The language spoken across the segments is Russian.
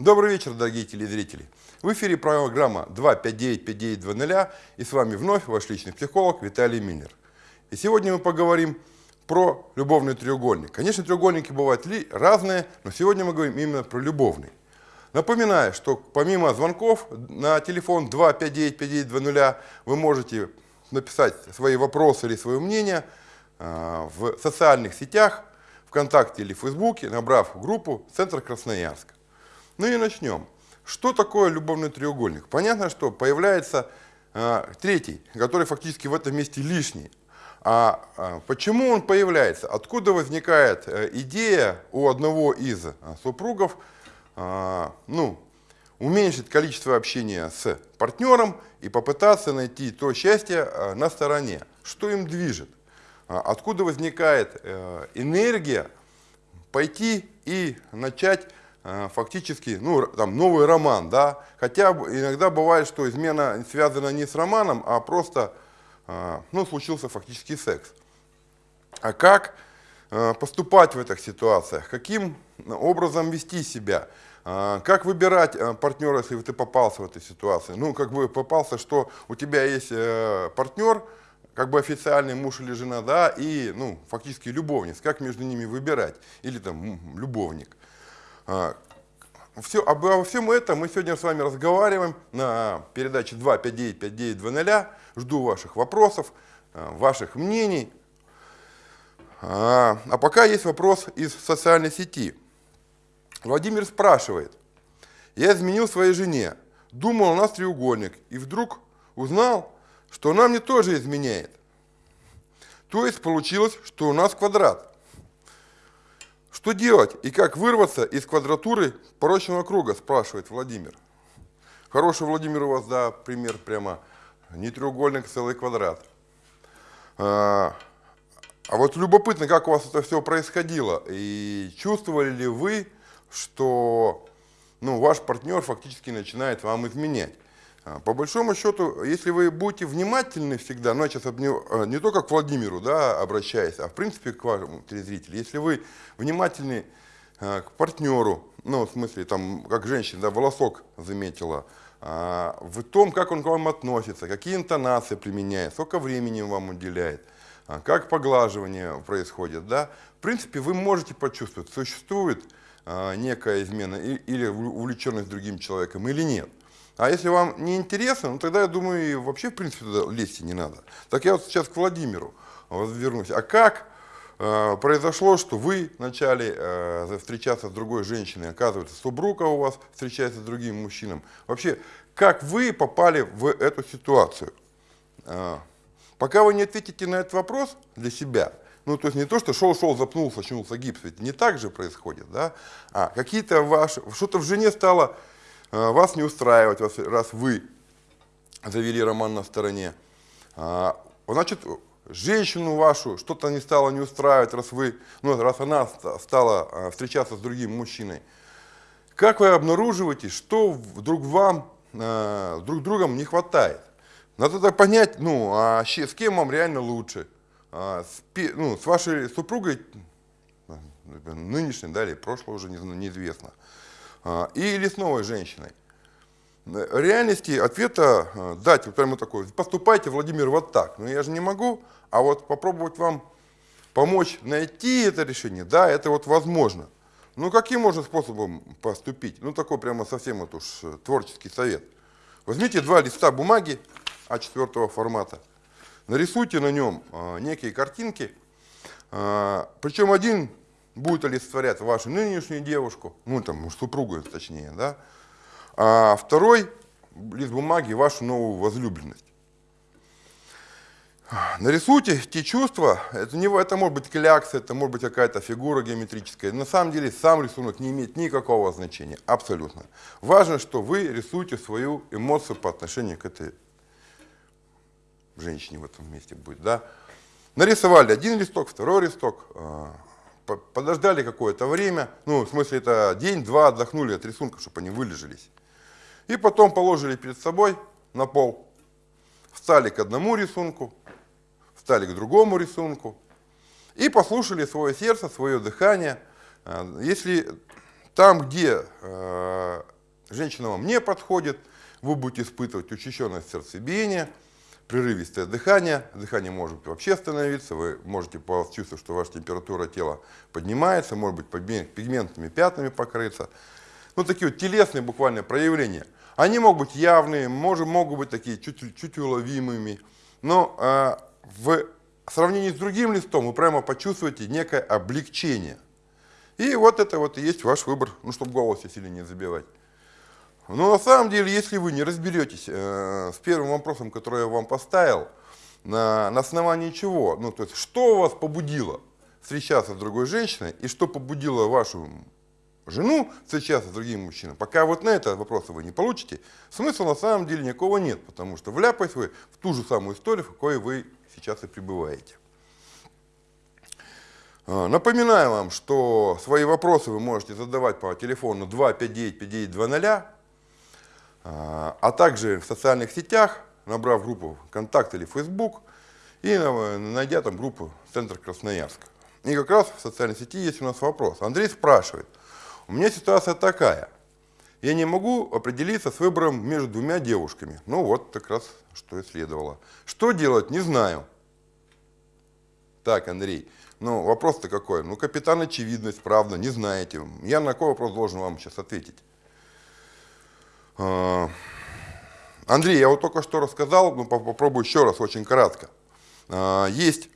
Добрый вечер, дорогие телезрители. В эфире программа 259-5920 и с вами вновь ваш личный психолог Виталий Миллер. И сегодня мы поговорим про любовный треугольник. Конечно, треугольники бывают ли разные, но сегодня мы говорим именно про любовный. Напоминаю, что помимо звонков на телефон 259-5920 вы можете написать свои вопросы или свое мнение а, в социальных сетях, ВКонтакте или Фейсбуке, набрав группу «Центр Красноярска». Ну и начнем. Что такое любовный треугольник? Понятно, что появляется э, третий, который фактически в этом месте лишний. А, а почему он появляется? Откуда возникает э, идея у одного из э, супругов э, ну, уменьшить количество общения с партнером и попытаться найти то счастье э, на стороне? Что им движет? А откуда возникает э, энергия пойти и начать Э, фактически, ну, там, новый роман, да, хотя иногда бывает, что измена связана не с романом, а просто, э, ну, случился фактически секс. А как э, поступать в этих ситуациях, каким образом вести себя, как выбирать партнера, если ты попался в этой ситуации, ну, как бы попался, что у тебя есть партнер, как бы официальный муж или жена, да, и, ну, фактически любовниц, как между ними выбирать, или там любовник. А, все, обо всем этом мы сегодня с вами разговариваем на передаче 259-5920. Жду ваших вопросов, а, ваших мнений. А, а пока есть вопрос из социальной сети. Владимир спрашивает. Я изменил своей жене, думал, у нас треугольник, и вдруг узнал, что она мне тоже изменяет. То есть получилось, что у нас квадрат. Что делать и как вырваться из квадратуры порочного круга, спрашивает Владимир. Хороший Владимир у вас, да, пример прямо. Не треугольник, целый квадрат. А, а вот любопытно, как у вас это все происходило. И чувствовали ли вы, что ну, ваш партнер фактически начинает вам изменять? А, по большому счету, если вы будете внимательны всегда, ну, я сейчас не, а, не только к Владимиру да, обращаюсь, а в принципе к вашему телезрителю, если вы внимательны а, к партнеру, ну, в смысле, там, как женщина, да, волосок заметила, в том, как он к вам относится, какие интонации применяет, сколько времени вам уделяет, как поглаживание происходит, да, в принципе, вы можете почувствовать, существует некая измена или увлеченность другим человеком или нет. А если вам не интересно, ну тогда, я думаю, вообще, в принципе, туда лезть не надо. Так я вот сейчас к Владимиру вернусь. А как э, произошло, что вы начали э, встречаться с другой женщиной, оказывается, супруга у вас встречается с другим мужчином. Вообще, как вы попали в эту ситуацию? Э, пока вы не ответите на этот вопрос для себя, ну, то есть не то, что шел-шел, запнулся, очнулся гипс, ведь не так же происходит, да? А какие-то ваши, что-то в жене стало вас не устраивать, раз вы завели роман на стороне. А, значит, женщину вашу что-то не стало не устраивать, раз, вы, ну, раз она стала а, встречаться с другим мужчиной. Как вы обнаруживаете, что вдруг вам друг другом не хватает? Надо тогда понять, ну, а с кем вам реально лучше. С, ну, с вашей супругой, нынешней, да, или прошлой уже неизвестно. А, или с новой женщиной. В реальности ответа а, дать вот прямо такой, поступайте, Владимир, вот так. Но я же не могу, а вот попробовать вам помочь найти это решение, да, это вот возможно. Ну, каким можно способом поступить? Ну, такой прямо совсем вот уж э, творческий совет. Возьмите два листа бумаги А4 формата, нарисуйте на нем э, некие картинки, э, причем один будет олицетворять вашу нынешнюю девушку, ну там супругу точнее, да, а второй лист бумаги вашу новую возлюбленность. Нарисуйте те чувства, это, не, это может быть клякса, это может быть какая-то фигура геометрическая. На самом деле сам рисунок не имеет никакого значения, абсолютно. Важно, что вы рисуете свою эмоцию по отношению к этой женщине в этом месте будет. Да? Нарисовали один листок, второй листок, а, подождали какое-то время, ну, в смысле, это день-два отдохнули от рисунка, чтобы они вылежались. И потом положили перед собой на пол, встали к одному рисунку, встали к другому рисунку и послушали свое сердце, свое дыхание. А, если там, где э, женщина вам не подходит, вы будете испытывать учащенное сердцебиение, прерывистое дыхание, дыхание может вообще остановиться, вы можете почувствовать, что ваша температура тела поднимается, может быть пигментными пятнами покрыться. Ну, такие вот телесные буквально проявления. Они могут быть явные, может, могут быть такие чуть, чуть уловимыми, но э, в сравнении с другим листом вы прямо почувствуете некое облегчение. И вот это вот и есть ваш выбор, ну, чтобы голос сильно не забивать. Но на самом деле, если вы не разберетесь э, с первым вопросом, который я вам поставил, на, на основании чего, ну то есть что вас побудило встречаться с другой женщиной и что побудило вашу жену встречаться с другим мужчиной, пока вот на этот вопрос вы не получите, смысла на самом деле никакого нет, потому что вляпаетесь вы в ту же самую историю, в какой вы сейчас и пребываете. Э, напоминаю вам, что свои вопросы вы можете задавать по телефону 259-5920, а, а также в социальных сетях, набрав группу ВКонтакте или Facebook и найдя там группу «Центр Красноярск». И как раз в социальной сети есть у нас вопрос. Андрей спрашивает, у меня ситуация такая, я не могу определиться с выбором между двумя девушками. Ну вот, как раз, что и следовало. Что делать, не знаю. Так, Андрей, ну вопрос-то какой? Ну, капитан очевидность, правда, не знаете. Я на какой вопрос должен вам сейчас ответить? А, Андрей, я вот только что рассказал, но попробую еще раз, очень кратко. А, есть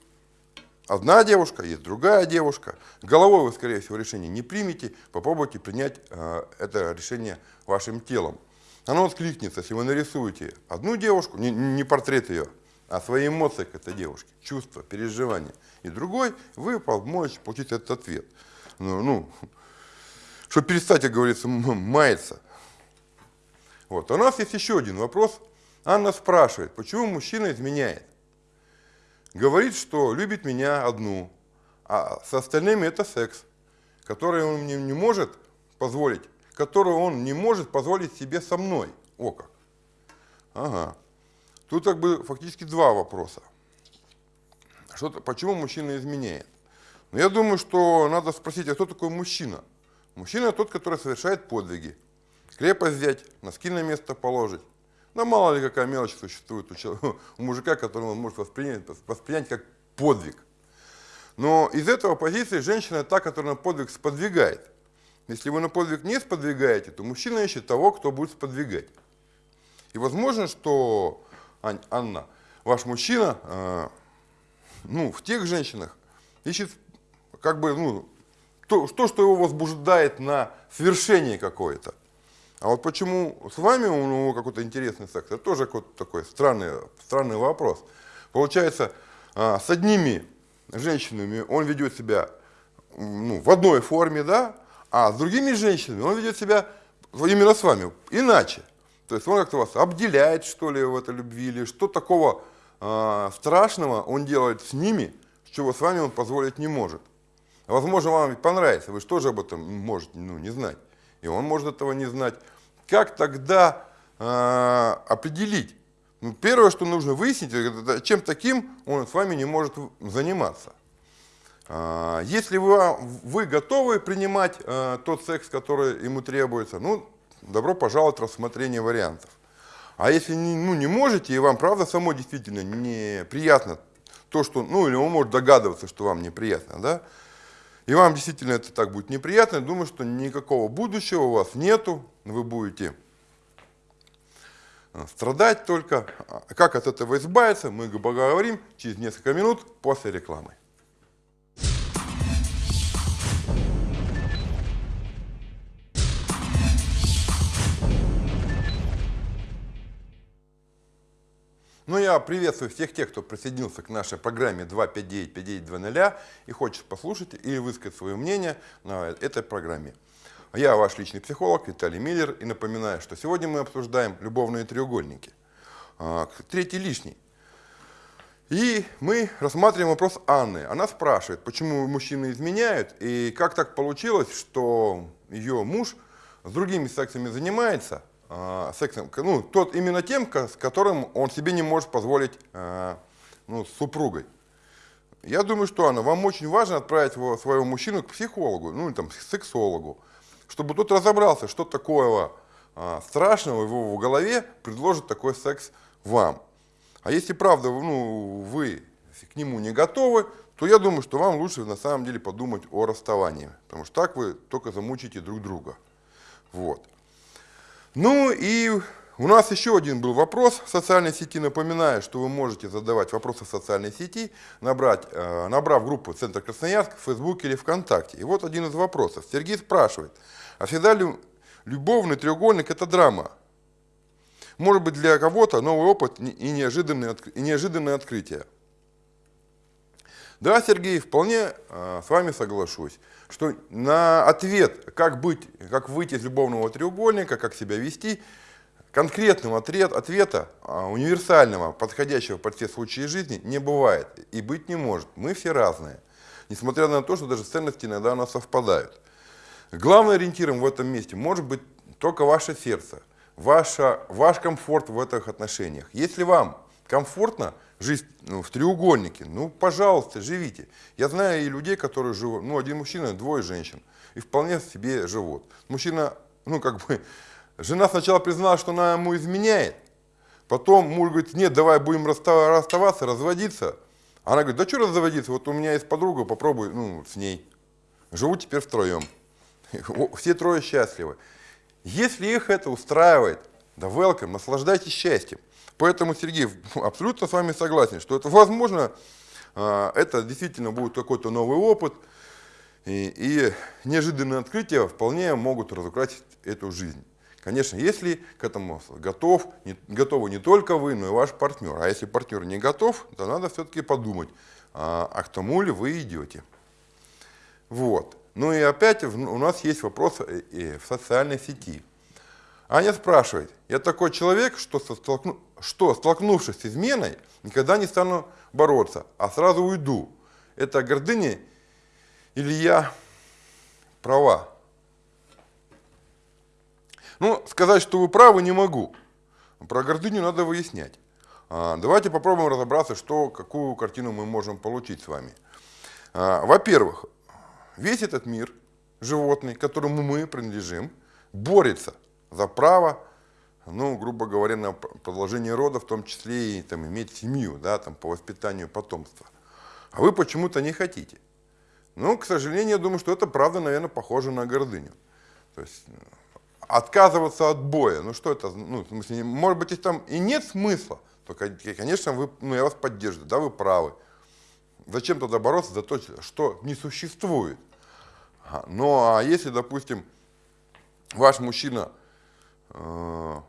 одна девушка, есть другая девушка. Головой вы, скорее всего, решение не примете, попробуйте принять а, это решение вашим телом. Оно откликнется, если вы нарисуете одну девушку, не, портрет ее, а свои эмоции к этой девушке, чувства, переживания. И другой, вы можете получить этот ответ. Ну, ну чтобы перестать, как говорится, маяться. Вот. У нас есть еще один вопрос. Анна спрашивает, почему мужчина изменяет? Говорит, что любит меня одну, а с остальными это секс, который он мне не может позволить, который он не может позволить себе со мной. О как. Ага. Тут как бы фактически два вопроса. Что почему мужчина изменяет? Ну, я думаю, что надо спросить, а кто такой мужчина? Мужчина тот, который совершает подвиги, Крепость взять, носки на место положить. Да мало ли какая мелочь существует у, человека, у мужика, которого он может воспринять, воспринять как подвиг. Но из этого позиции женщина та, которая на подвиг сподвигает. Если вы на подвиг не сподвигаете, то мужчина ищет того, кто будет сподвигать. И возможно, что, Ань, Анна, ваш мужчина, э, ну, в тех женщинах ищет как бы, ну, то, то, что его возбуждает на свершение какое-то. А вот почему с вами у него какой-то интересный секс, это тоже какой-то такой странный, странный вопрос. Получается, а, с одними женщинами он ведет себя ну, в одной форме, да, а с другими женщинами он ведет себя именно с вами иначе. То есть он как-то вас обделяет, что ли, в этой любви, или что такого э, страшного он делает с ними, чего с вами он позволить не может. Возможно, вам понравится, вы же тоже об этом можете ну, не знать. И он может этого не знать. Как тогда э, определить? Ну, первое, что нужно выяснить, это чем таким он с вами не может заниматься. Э, если вы, вы готовы принимать э, тот секс, который ему требуется, ну, добро пожаловать в рассмотрение вариантов. А если не, ну, не можете, и вам правда само действительно неприятно то, что, ну, или он может догадываться, что вам неприятно, да, и вам действительно это так будет неприятно, думаю, что никакого будущего у вас нету, вы будете э, страдать только. А как от этого избавиться, мы поговорим через несколько минут после рекламы. Ну, я приветствую всех тех, кто присоединился к нашей программе 259-5920 и хочет послушать или высказать свое мнение на этой программе. Я ваш личный психолог Виталий Миллер и напоминаю, что сегодня мы обсуждаем любовные треугольники. А, третий лишний. И мы рассматриваем вопрос Анны. Она спрашивает, почему мужчины изменяют и как так получилось, что ее муж с другими сексами занимается, э, сексом, ну, тот именно тем, с которым он себе не может позволить э, ну, с супругой. Я думаю, что, Анна, вам очень важно отправить своего мужчину к психологу, ну, или там, к сексологу. чтобы тот разобрался, что такое а, страшного в его голове предложит такой секс вам. А если правда ну, вы к нему не готовы, то я думаю, что вам лучше на самом деле подумать о расставании. Потому что так вы только замучите друг друга. Вот. Ну и у нас еще один был вопрос в социальной сети. Напоминаю, что вы можете задавать вопросы в социальной сети, набрать, э, набрав группу «Центр Красноярск» в Фейсбуке или ВКонтакте. И вот один из вопросов. Сергей спрашивает, а всегда ли любовный треугольник – это драма? Может быть, для кого-то новый опыт и неожиданное, и неожиданное открытие. Да, Сергей, вполне э, с вами соглашусь, что на ответ, как, быть, как выйти из любовного треугольника, как себя вести – Конкретного ответ, ответа а, универсального, подходящего под все случаи жизни не бывает и быть не может. Мы все разные, несмотря на то, что даже ценности иногда у нас совпадают. Главным ориентиром в этом месте может быть только ваше сердце, ваша, ваш комфорт в этих отношениях. Если вам комфортно жить ну, в треугольнике, ну, пожалуйста, живите. Я знаю и людей, которые живут, ну, один мужчина, двое женщин, и вполне себе живут. Мужчина, ну, как бы, Жена сначала признала, что она ему изменяет. Потом муж говорит, нет, давай будем расставаться, разводиться. Она говорит, да что разводиться, вот у меня есть подруга, попробуй ну, с ней. Живу теперь втроем. Все трое счастливы. Если их это устраивает, да welcome, наслаждайтесь счастьем. Поэтому, Сергей, абсолютно с вами согласен, что это возможно, а, это действительно будет какой-то новый опыт, и, и неожиданные открытия вполне могут разукрасить эту жизнь. Конечно, если к этому готов, не, готовы не только вы, но и ваш партнер. А если партнер не готов, то надо все-таки подумать, а, а к тому ли вы идете. Вот. Ну и опять у нас есть вопрос э, в социальной сети. Аня спрашивает, я такой человек, что, столкну, что столкнувшись с изменой, никогда не стану бороться, а сразу уйду. Это гордыня или я права? Ну, сказать, что вы правы, не могу. Про гордыню надо выяснять. А, давайте попробуем разобраться, что, какую картину мы можем получить с вами. А, во-первых, весь этот мир животный, которому мы принадлежим, борется за право, ну, грубо говоря, на продолжение рода, в том числе и там, иметь семью, да, там, по воспитанию потомства. А вы почему-то не хотите. Ну, к сожалению, я думаю, что это правда, наверное, похоже на гордыню. То есть отказываться от боя. Ну что это, ну, в смысле, может быть, там и нет смысла, то, конечно, вы, ну, я вас поддерживаю, да, вы правы. Зачем тогда бороться за то, что не существует? Ну, а если, допустим, ваш мужчина, э,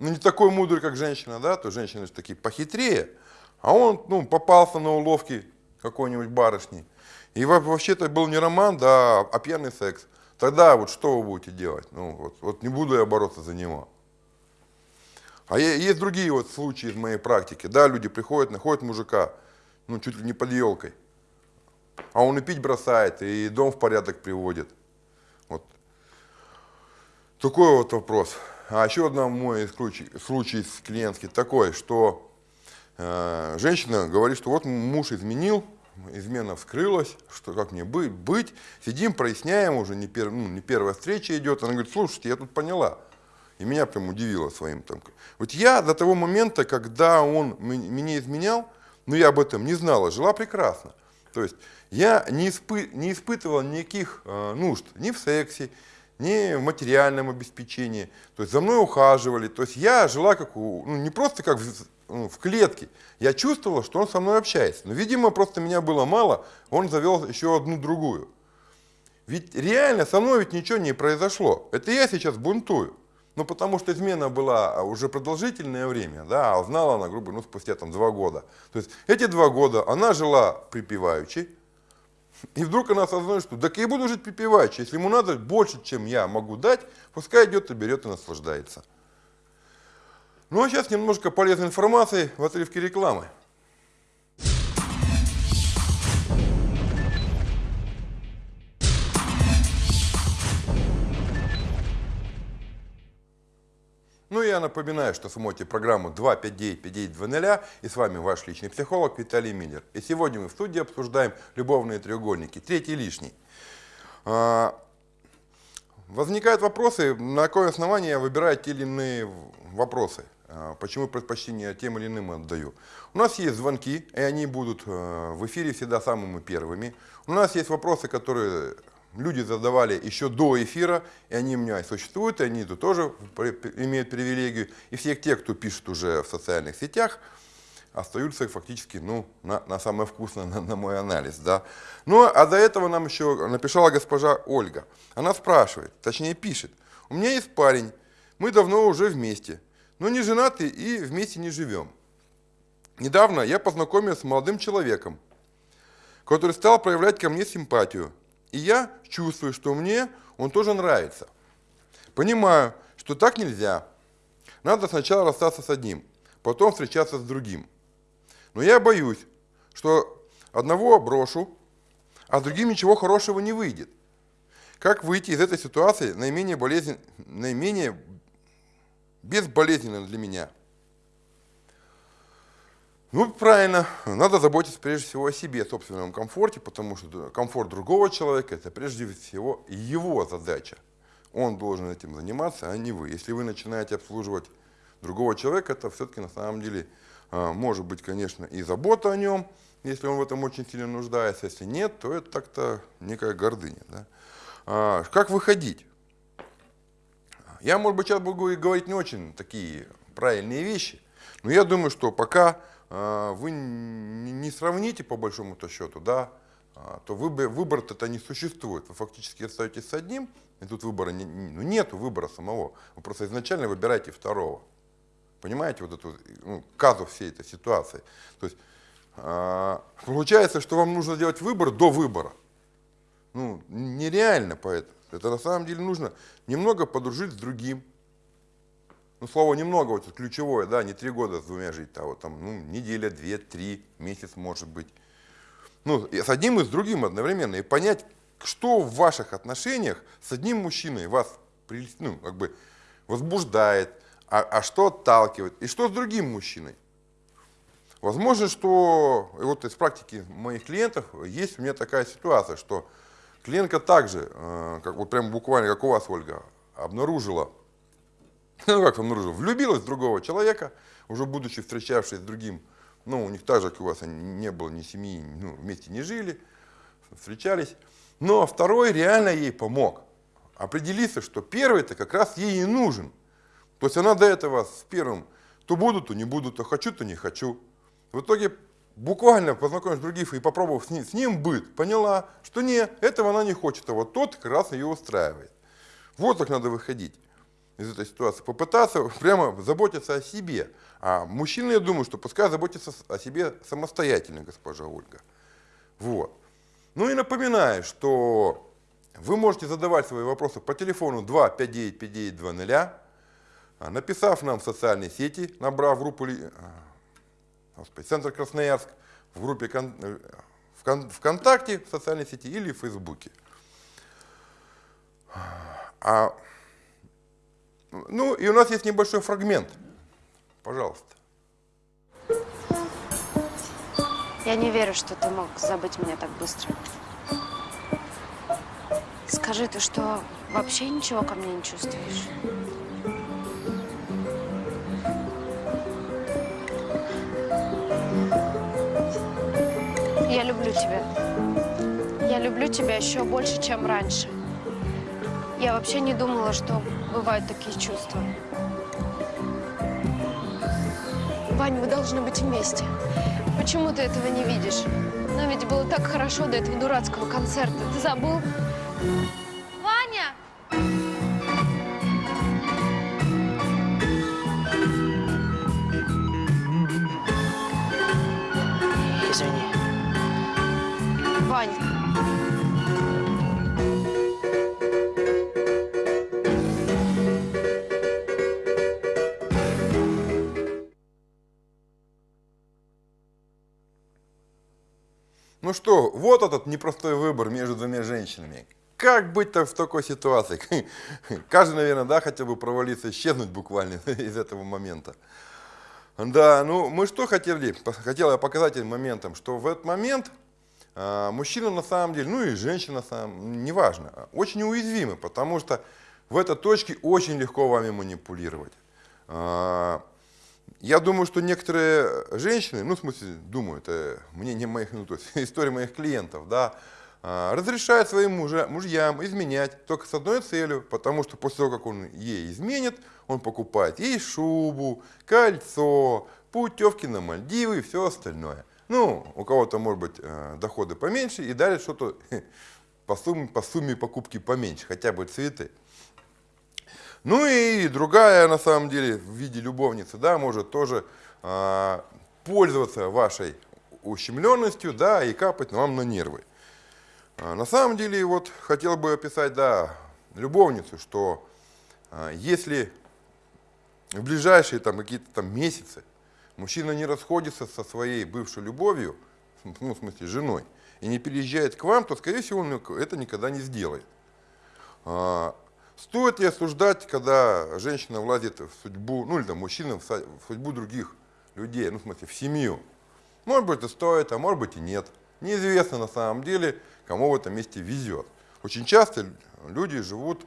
ну, не такой мудрый, как женщина, да, то женщины же такие похитрее, а он, ну, попался на уловки какой-нибудь барышни. И вообще-то был не роман, да, а пьяный секс. Тогда вот что вы будете делать? Ну, вот, вот не буду я бороться за него. А есть другие вот случаи из моей практики. Да, люди приходят, находят мужика, ну, чуть ли не под елкой. А он и пить бросает, и дом в порядок приводит. Вот. Такой вот вопрос. А еще один мой случай, случай клиентский такой, что э, женщина говорит, что вот муж изменил, измена вскрылась, что как мне быть, быть. Сидим, проясняем, уже не, пер, ну, не первая встреча идет. Она говорит, слушайте, я тут поняла. И меня прям удивило своим там. Вот я до того момента, когда он меня изменял, но я об этом не знала, жила прекрасно. То есть я не, испы, не испытывала никаких э, нужд ни в сексе, ни в материальном обеспечении. То есть за мной ухаживали. То есть я жила как у, ну, не просто как в, ну, в клетке. Я чувствовала, что он со мной общается. Но, видимо, просто меня было мало, он завел еще одну другую. Ведь реально со мной ведь ничего не произошло. Это я сейчас бунтую. Ну, потому что измена была уже продолжительное время, да, а узнала она, грубо, ну, спустя там два года. То есть эти два года она жила припеваючи, и вдруг она осознает, что так я буду жить припеваючи, если ему надо больше, чем я могу дать, пускай идет и берет и наслаждается. Ну а сейчас немножко полезной информации в отрывке рекламы. Ну я напоминаю, что смотрите программу 259-5920 и с вами ваш личный психолог Виталий Миллер. И сегодня мы в студии обсуждаем любовные треугольники, третий лишний. А, возникают вопросы, на какое основание я выбираю те или иные вопросы. А, почему предпочтение тем или иным отдаю. У нас есть звонки, и они будут э, в эфире всегда самыми первыми. У нас есть вопросы, которые люди задавали еще до эфира, и они у меня существуют, и они тут тоже имеют привилегию. И все те, кто пишет уже в социальных сетях, остаются фактически ну, на, на самое вкусное, на, на мой анализ. Да. Ну, а до этого нам еще написала госпожа Ольга. Она спрашивает, точнее пишет, у меня есть парень, мы давно уже вместе, но не женаты и вместе не живем. Недавно я познакомился с молодым человеком, который стал проявлять ко мне симпатию. И я чувствую, что мне он тоже нравится. Понимаю, что так нельзя. Надо сначала расстаться с одним, потом встречаться с другим. Но я боюсь, что одного брошу, а с другим ничего хорошего не выйдет. Как выйти из этой ситуации наименее, болезнен... наименее безболезненно для меня? Ну, правильно, надо заботиться прежде всего о себе, собственном комфорте, потому что комфорт другого человека – это прежде всего его задача. Он должен этим заниматься, а не вы. Если вы начинаете обслуживать другого человека, это все-таки на самом деле а, может быть, конечно, и забота о нем, если он в этом очень сильно нуждается. Если нет, то это так-то некая гордыня. Да? А, как выходить? Я, может быть, сейчас буду говорить не очень такие правильные вещи, но я думаю, что пока вы не сравните по большому-то счету, да, то выбор-то не существует. Вы фактически остаетесь с одним, и тут выбора не, ну, нету выбора самого. Вы просто изначально выбираете второго. Понимаете, вот эту ну, казус всей этой ситуации. То есть э, получается, что вам нужно делать выбор до выбора. Ну, нереально поэтому. Это на самом деле нужно немного подружить с другим. Ну, слово немного, вот ключевое, да, не три года с двумя жить, а вот там, ну, неделя, две, три, месяц может быть. Ну, с одним и с другим одновременно. И понять, что в ваших отношениях с одним мужчиной вас, ну, как бы возбуждает, а, а что отталкивает, и что с другим мужчиной. Возможно, что и вот из практики моих клиентов есть у меня такая ситуация, что клиентка также, э, как вот прям буквально, как у вас, Ольга, обнаружила, ну как обнаружила, влюбилась в другого человека, уже будучи встречавшись с другим, ну у них так же, как у вас, не было ни семьи, ну, вместе не жили, встречались, но второй реально ей помог. Определиться, что первый-то как раз ей и нужен – то есть она до этого с первым то буду, то не буду, то хочу, то не хочу. В итоге буквально познакомившись с другим и попробовав с ним, с ним быть, поняла, что нет, этого она не хочет, а вот тот как раз ее устраивает. Вот так надо выходить из этой ситуации. Попытаться прямо заботиться о себе. А мужчина, я думаю, что пускай заботится о себе самостоятельно, госпожа Ольга. Вот. Ну и напоминаю, что вы можете задавать свои вопросы по телефону 259 5920 а, написав нам в социальные сети, набрав группу а, господи, Центр Красноярск в группе э, ВКонтакте, в социальной сети или в Фейсбуке. А, ну и у нас есть небольшой фрагмент. Пожалуйста. Я не верю, что ты мог забыть меня так быстро. Скажи, ты что, вообще ничего ко мне не чувствуешь? Я люблю тебя. Я люблю тебя еще больше, чем раньше. Я вообще не думала, что бывают такие чувства. Вань, мы должны быть вместе. Почему ты этого не видишь? Нам ведь было так хорошо до этого дурацкого концерта. Ты забыл? Вот этот непростой выбор между двумя женщинами. Как быть-то в такой ситуации? Каждый, наверное, да, хотел бы провалиться, исчезнуть буквально из этого момента. Да, ну мы что хотели? Хотел я показать этим моментом, что в этот момент а, мужчина на самом деле, ну и женщина, на самом, неважно, очень уязвимы, потому что в этой точке очень легко вами манипулировать. А, я думаю, что некоторые женщины, ну, в смысле, думаю, это мнение моих, ну, то есть история моих клиентов, да, а, разрешают своим мужа, мужьям изменять только с одной целью, потому что после того, как он ей изменит, он покупает ей шубу, кольцо, путевки на Мальдивы и все остальное. Ну, у кого-то, может быть, э, доходы поменьше и далее что-то по сумме, по сумме покупки поменьше, хотя бы цветы. Ну и другая, на самом деле, в виде любовницы, да, может тоже а, пользоваться вашей ущемленностью, да, и капать вам на нервы. А, на самом деле, вот хотел бы описать, да, любовницу, что а, если в ближайшие там какие-то там месяцы мужчина не расходится со своей бывшей любовью, ну, в смысле, женой, и не переезжает к вам, то, скорее всего, он это никогда не сделает. А, Стоит ли осуждать, когда женщина влазит в судьбу, ну или там мужчина в судьбу других людей, ну в смысле в семью? Может быть и стоит, а может быть и нет. Неизвестно на самом деле, кому в этом месте везет. Очень часто люди живут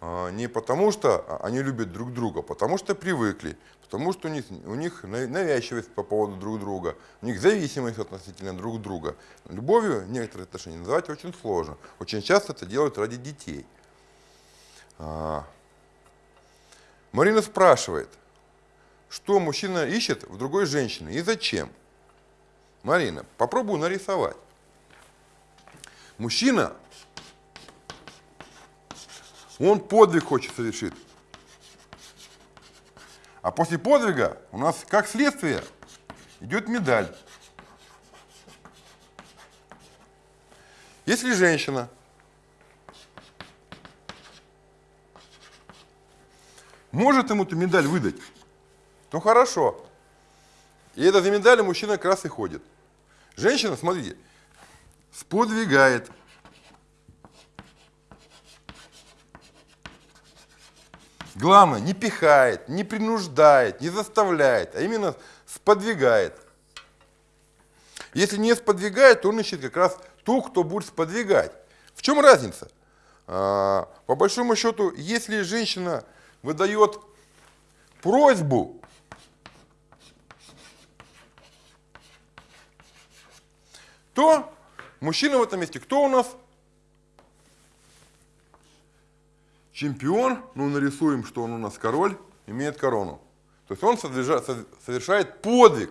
а, не потому, что они любят друг друга, а потому что привыкли, потому что у них, у них навязчивость по поводу друг друга, у них зависимость относительно друг друга. Любовью некоторые отношения называть очень сложно. Очень часто это делают ради детей. А. Марина спрашивает, что мужчина ищет в другой женщине и зачем? Марина, попробую нарисовать. Мужчина, он подвиг хочет совершить. А после подвига у нас, как следствие, идет медаль. Если женщина может ему эту медаль выдать, то хорошо. И это за медалью мужчина как раз и ходит. Женщина, смотрите, сподвигает. Главное, не пихает, не принуждает, не заставляет, а именно сподвигает. Если не сподвигает, то он ищет как раз ту, кто будет сподвигать. В чем разница? А, по большому счету, если женщина выдает просьбу, то мужчина в этом месте кто у нас? Чемпион, ну нарисуем, что он у нас король, имеет корону. То есть он совершает подвиг,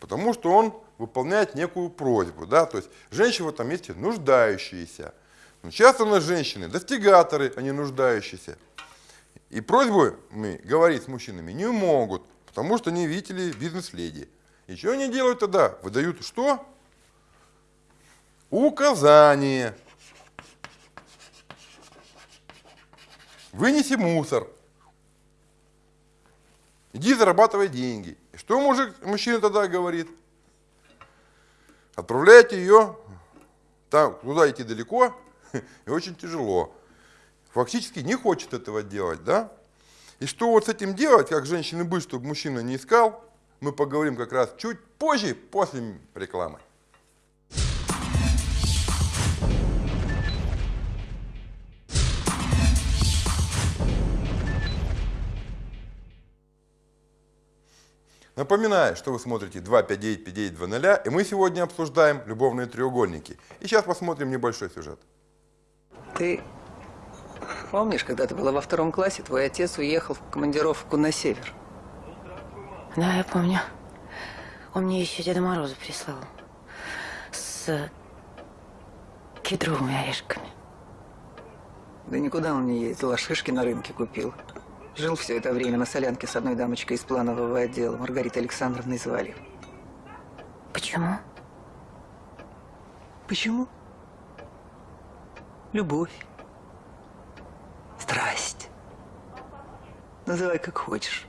потому что он выполняет некую просьбу. Да? То есть женщина в этом месте нуждающиеся. Но часто у нас женщины достигаторы, а нуждающиеся. И просьбы мы говорить с мужчинами не могут, потому что они видели бизнес-леди. И что они делают тогда? Выдают что? Указание. Вынеси мусор. Иди зарабатывай деньги. И что мужик, мужчина тогда говорит? Отправляйте ее там, туда идти далеко и очень тяжело фактически не хочет этого делать, да? И что вот с этим делать, как женщины быть, чтобы мужчина не искал, мы поговорим как раз чуть позже, после рекламы. Напоминаю, что вы смотрите 259-5920, и мы сегодня обсуждаем любовные треугольники. И сейчас посмотрим небольшой сюжет. Ты Помнишь, когда ты была во втором классе, твой отец уехал в командировку на север? Да, я помню. Он мне еще Деда Мороза прислал. С кедровыми орешками. Да никуда он не ездил, а шишки на рынке купил. Жил все это время на солянке с одной дамочкой из планового отдела, Маргаритой Александровной звали. Почему? Почему? Любовь. Страсть. Называй как хочешь.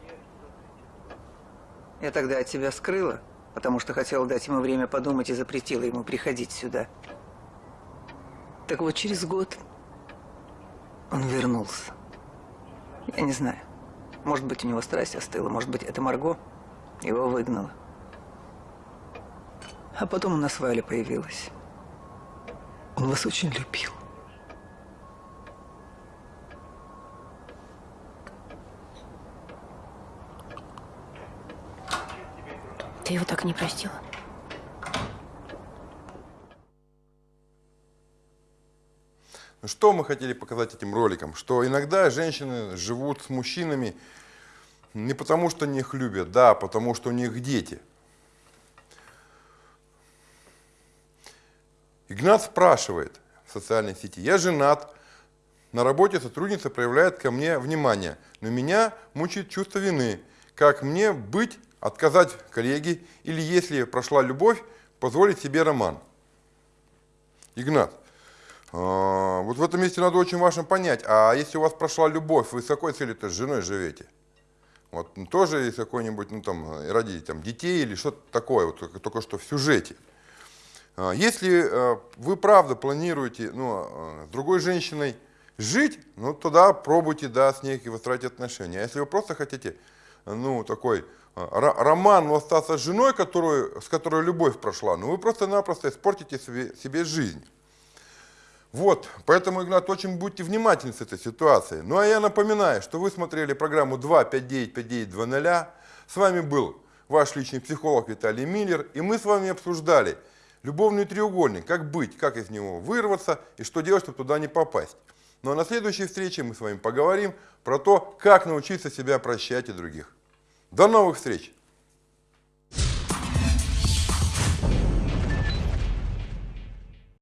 Я тогда от тебя скрыла, потому что хотела дать ему время подумать и запретила ему приходить сюда. Так вот, через год он вернулся. Я не знаю. Может быть, у него страсть остыла, может быть, это Марго его выгнала. А потом у нас Валя появилась. Он вас очень любил. Ты его так не простила? Ну, Что мы хотели показать этим роликом? Что иногда женщины живут с мужчинами не потому, что они их любят, да, а потому что у них дети. Игнат спрашивает в социальной сети, я женат, на работе сотрудница проявляет ко мне внимание, но меня мучает чувство вины. Как мне быть, отказать коллеге или, если прошла любовь, позволить себе роман? Игнат, а, вот в этом месте надо очень важно понять, а если у вас прошла любовь, вы с какой целью-то с женой живете? Вот ну, тоже из какой-нибудь, ну там, ради там, детей или что-то такое, вот, только, только что в сюжете. А, Если э, вы правда планируете ну, э, с другой женщиной жить, ну тогда пробуйте, да, с ней выстраивать отношения. А если вы просто хотите, ну, такой роман, остаться с женой, которую, с которой любовь прошла, ну вы просто-напросто испортите себе, себе жизнь. Вот, поэтому, Игнат, очень будьте внимательны с этой ситуацией. Ну а я напоминаю, что вы смотрели программу 2595920. С вами был ваш личный психолог Виталий Миллер, и мы с вами обсуждали любовный треугольник, как быть, как из него вырваться и что делать, чтобы туда не попасть. Ну а на следующей встрече мы с вами поговорим про то, как научиться себя прощать и других. До новых встреч!